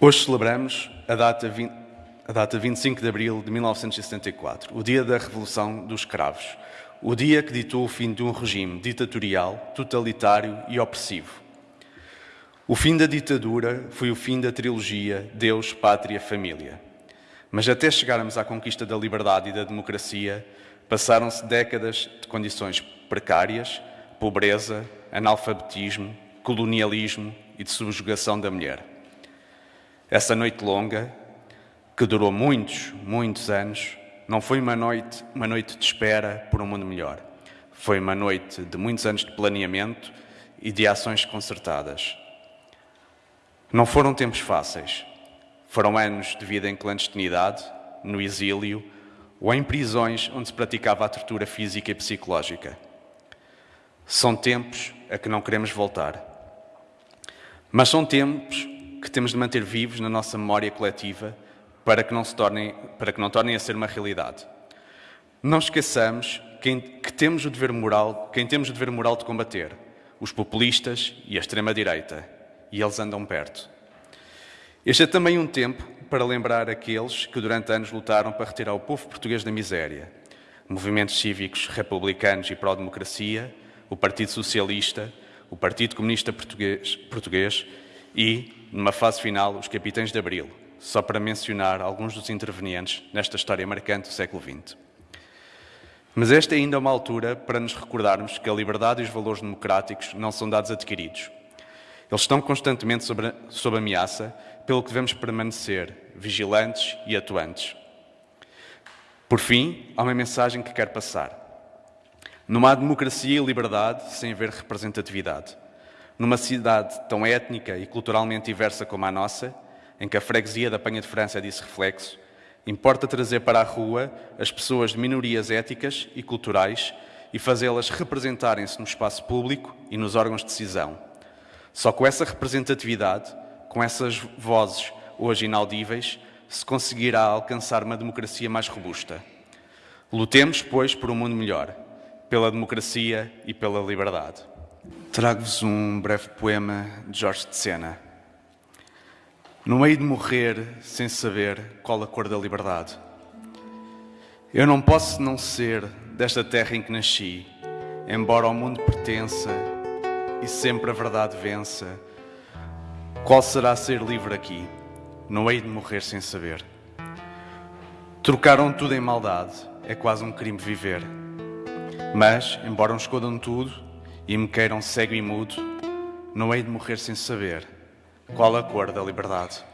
Hoje celebramos a data, 20, a data 25 de abril de 1974, o dia da Revolução dos Cravos, o dia que ditou o fim de um regime ditatorial, totalitário e opressivo. O fim da ditadura foi o fim da trilogia Deus, Pátria, Família. Mas até chegarmos à conquista da liberdade e da democracia, passaram-se décadas de condições precárias, pobreza, analfabetismo, colonialismo e de subjugação da mulher. Essa noite longa, que durou muitos, muitos anos, não foi uma noite, uma noite de espera por um mundo melhor. Foi uma noite de muitos anos de planeamento e de ações concertadas. Não foram tempos fáceis. Foram anos de vida em clandestinidade, no exílio ou em prisões onde se praticava a tortura física e psicológica. São tempos a que não queremos voltar. Mas são tempos temos de manter vivos na nossa memória coletiva para que não, se tornem, para que não tornem a ser uma realidade. Não esqueçamos quem, que temos o dever moral, quem temos o dever moral de combater, os populistas e a extrema-direita, e eles andam perto. Este é também um tempo para lembrar aqueles que durante anos lutaram para retirar o povo português da miséria. Movimentos cívicos republicanos e pró-democracia, o Partido Socialista, o Partido Comunista Português, Português e, numa fase final, os Capitães de Abril, só para mencionar alguns dos intervenientes nesta história marcante do século XX. Mas esta é ainda uma altura para nos recordarmos que a liberdade e os valores democráticos não são dados adquiridos. Eles estão constantemente sob, sob ameaça, pelo que devemos permanecer vigilantes e atuantes. Por fim, há uma mensagem que quero passar. Não há democracia e liberdade sem haver representatividade. Numa cidade tão étnica e culturalmente diversa como a nossa, em que a freguesia da Penha de França é disse reflexo, importa trazer para a rua as pessoas de minorias éticas e culturais e fazê-las representarem-se no espaço público e nos órgãos de decisão. Só com essa representatividade, com essas vozes hoje inaudíveis, se conseguirá alcançar uma democracia mais robusta. Lutemos, pois, por um mundo melhor, pela democracia e pela liberdade. Trago-vos um breve poema de Jorge de Sena. No meio de morrer sem saber qual a cor da liberdade. Eu não posso não ser desta terra em que nasci, embora ao mundo pertença e sempre a verdade vença. Qual será ser livre aqui? Não hei de morrer sem saber. Trocaram tudo em maldade, é quase um crime viver. Mas, embora me escondam tudo e me queiram cego e mudo, não hei de morrer sem saber qual a cor da liberdade.